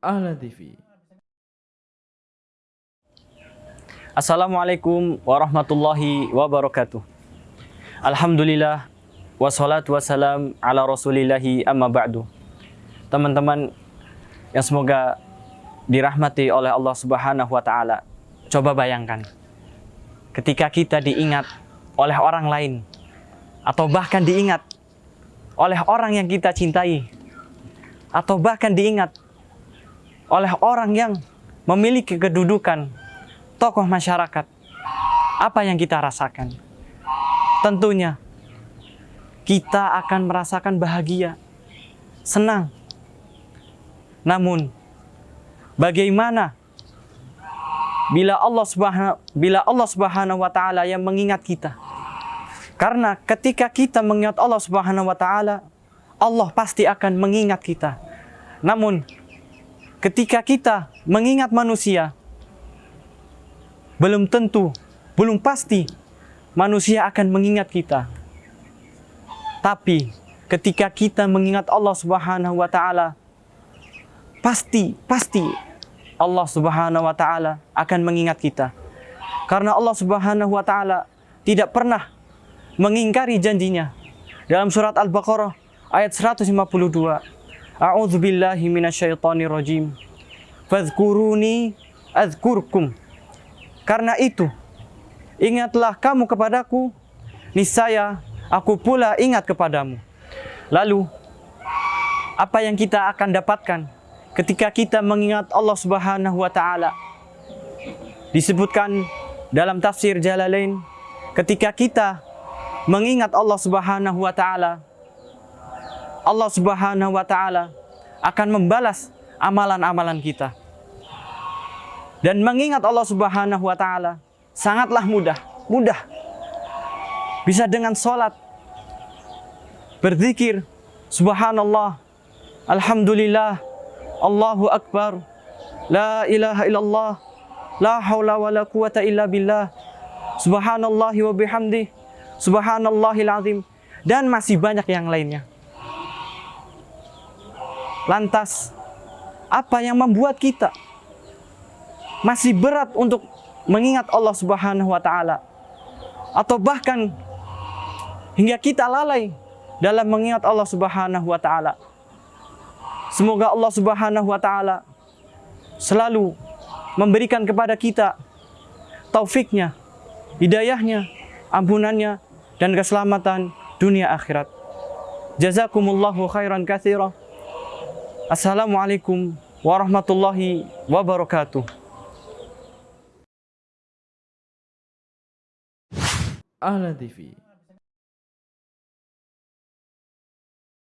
Ahlan TV. Assalamualaikum warahmatullahi wabarakatuh. Alhamdulillah wassalatu wassalam ala rasulillahi amma ba'du. Teman-teman yang semoga dirahmati oleh Allah Subhanahu wa taala. Coba bayangkan ketika kita diingat oleh orang lain atau bahkan diingat oleh orang yang kita cintai atau bahkan diingat oleh orang yang memiliki kedudukan tokoh masyarakat. Apa yang kita rasakan? Tentunya kita akan merasakan bahagia, senang. Namun bagaimana bila Allah Subhanahu bila Allah Subhanahu wa taala yang mengingat kita? Karena ketika kita mengingat Allah Subhanahu wa taala, Allah pasti akan mengingat kita. Namun ketika kita mengingat manusia, belum tentu, belum pasti manusia akan mengingat kita. Tapi ketika kita mengingat Allah Subhanahu wa taala, pasti pasti Allah Subhanahu wa taala akan mengingat kita. Karena Allah Subhanahu wa taala tidak pernah mengingkari janjinya. Dalam surat Al-Baqarah ayat 152. A'udzu billahi minasyaitonir rajim. Fadhkuruni adzkurkum. Karena itu, ingatlah kamu kepadaku, niscaya aku pula ingat kepadamu. Lalu, apa yang kita akan dapatkan ketika kita mengingat Allah Subhanahu wa taala? Disebutkan dalam tafsir Jalalain ketika kita mengingat Allah Subhanahu wa taala, Allah Subhanahu wa taala akan membalas amalan-amalan kita. Dan mengingat Allah Subhanahu wa taala sangatlah mudah, mudah. Bisa dengan salat, berzikir, subhanallah, alhamdulillah, Allahu akbar, la ilaha illallah, la haula wala quwata illa billah, subhanallahi wa bihamdih, subhanallahil azim, dan masih banyak yang lainnya. Lantas, apa yang membuat kita masih berat untuk mengingat Allah Subhanahu wa taala atau bahkan hingga kita lalai dalam mengingat Allah Subhanahu wa taala. Semoga Allah Subhanahu wa taala selalu memberikan kepada kita taufiknya, hidayahnya, ampunannya dan keselamatan dunia akhirat. Jazakumullahu khairan katsira. Assalamualaikum warahmatullahi wabarakatuh. Ahlan TV.